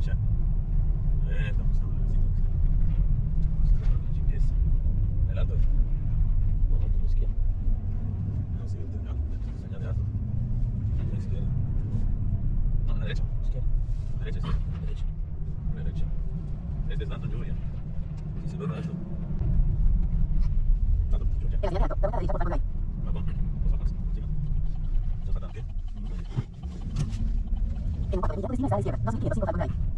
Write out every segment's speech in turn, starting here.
derecha. Eh, estamos usando el vecino. Buscando el GPS. No, no, no, izquierda. No, sí. El señal de alto. A la izquierda. No, la derecha. Izquierda. Derecha, sí. Derecha. Derecha. Este es Julia. Sí, se ve alto. Anton Julia. En la señal de alto, da vuelta a la derecha por la izquierda. 2505 Falcon Drive. Derecha, derecha. ¿Qué te ahí? Sí,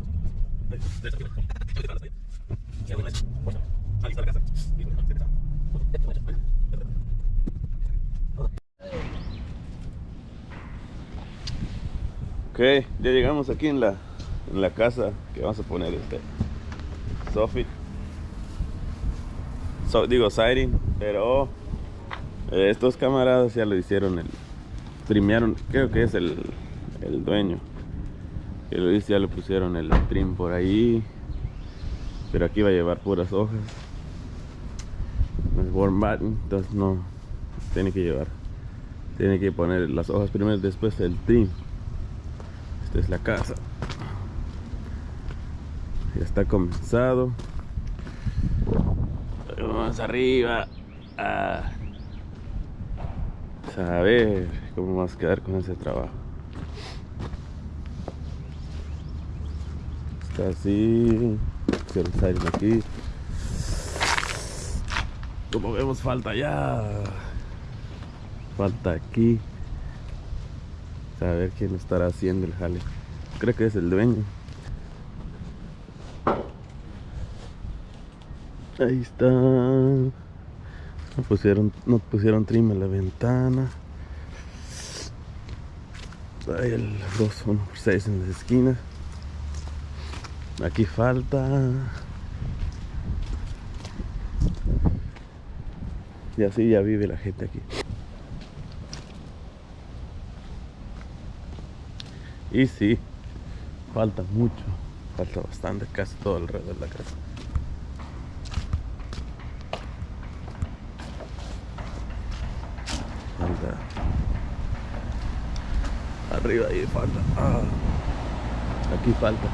Ok, ya llegamos aquí en la, en la casa que vamos a poner este Sophie. So- digo siding, pero eh, estos camaradas ya lo hicieron el trimearon, creo que es el, el dueño. Que hizo, ya le pusieron el trim por ahí. Pero aquí va a llevar puras hojas. No es warm button, entonces no tiene que llevar. Tiene que poner las hojas primero, después el trim. Esta es la casa. Ya está comenzado. Vamos arriba. A ver cómo vamos a quedar con ese trabajo. Está así. Hicieron siding aquí. Como vemos, falta ya. Falta aquí. A ver quién estará haciendo el jale. Creo que es el dueño. Ahí está. No pusieron, no pusieron trim en la ventana. Ahí el 2, 1 por 6 en las esquinas. Aquí falta. Y así ya vive la gente aquí. Y sí, falta mucho. Falta bastante, casi todo alrededor de la casa. Falta. Arriba ahí falta. Ah, aquí falta.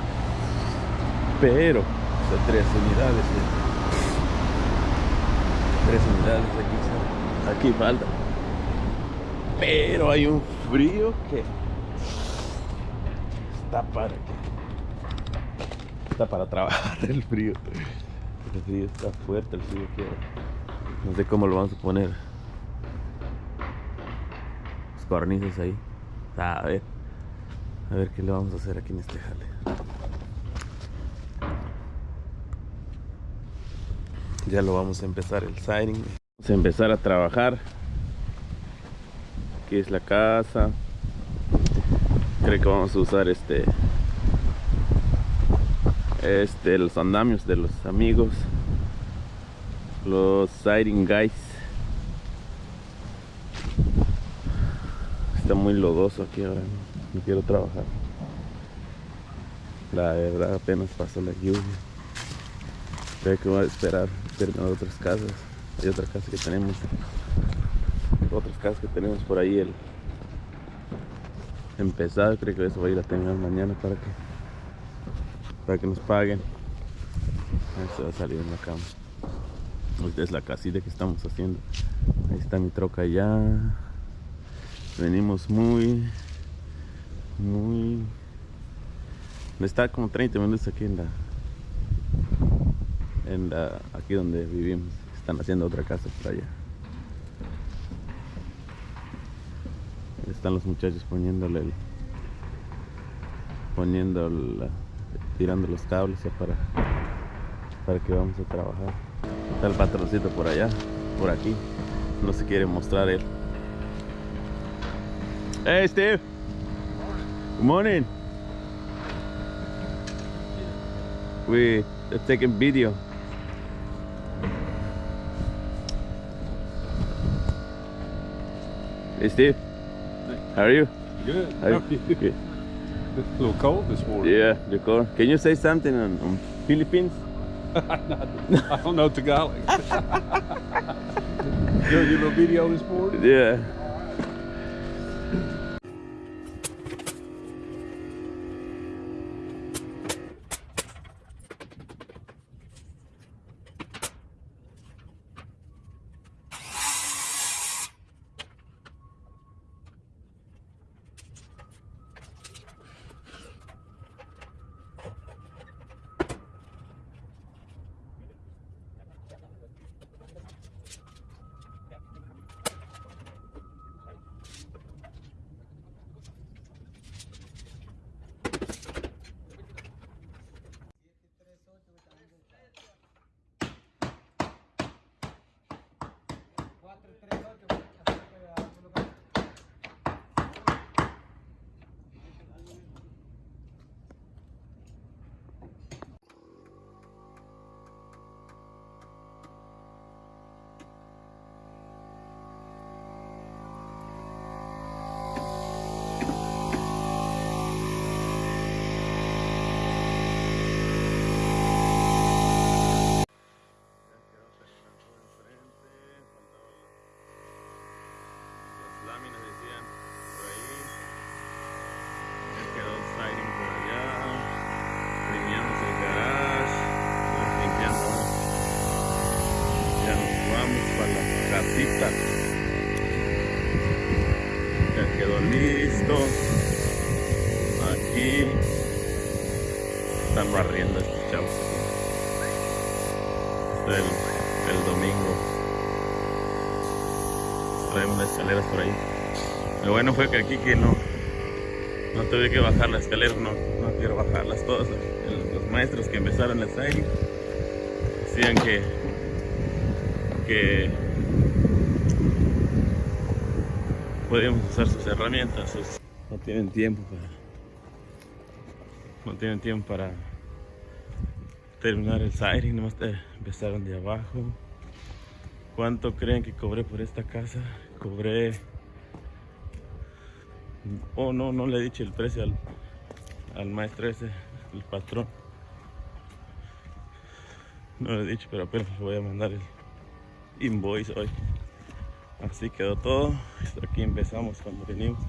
Pero, o sea, tres unidades. eh. Tres unidades aquí. Aquí falta. Pero hay un frío que está para que está para trabajar el frío. El frío está fuerte, el frío que no sé cómo lo vamos a poner. Los cornices ahí. A ver. A ver qué le vamos a hacer aquí en este jale. Ya lo vamos a empezar el siding. Vamos a empezar a trabajar. Aquí es la casa. Creo que vamos a usar este este los andamios de los amigos los siding guys está muy lodoso aquí ahora no, quiero trabajar la verdad apenas pasó la lluvia creo que voy a esperar terminar otras casas hay otra casa que tenemos. Otras casas que tenemos por ahí el empezado creo que eso va a ir a terminar mañana para que para que nos paguen. Se va a salir en la cama. Esta es la casita que estamos haciendo. Ahí está mi troca ya. Venimos muy muy está como 30 minutos aquí en la aquí donde vivimos. Están haciendo otra casa por allá. Están los muchachos poniéndole el poniendo tirando los cables para para que vamos a trabajar. Está el patroncito por allá por aquí. No se quiere mostrar él. Hey Steve. Good morning. We are taking video hey Steve how are you Good. How are you? Good. A little cold this morning. Yeah, the car. Can you say something on, on Philippines? I don't know Tagalog. Doing your little video this morning? Yeah. Aquí. Están barriendo estos chavos. El, el domingo. Traen unas escaleras por ahí. Lo bueno fue que aquí que no. No tuve que bajar las escaleras, no, no quiero bajarlas todas. Los maestros que empezaron las ahí decían que que podían usar sus herramientas, no tienen tiempo para no tienen tiempo para terminar el siding, nomás empezaron de abajo. ¿Cuánto creen que cobré por esta casa? Cobré. Oh, no, no le he dicho el precio al, al maestro ese, el patrón. No le he dicho, pero apenas voy a mandar el invoice hoy. Así quedó todo. Aquí empezamos cuando venimos.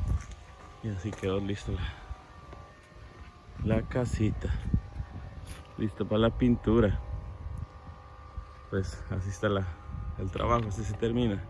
Y así quedó listo la, la casita. Listo para la pintura. Pues así está el trabajo, así se termina.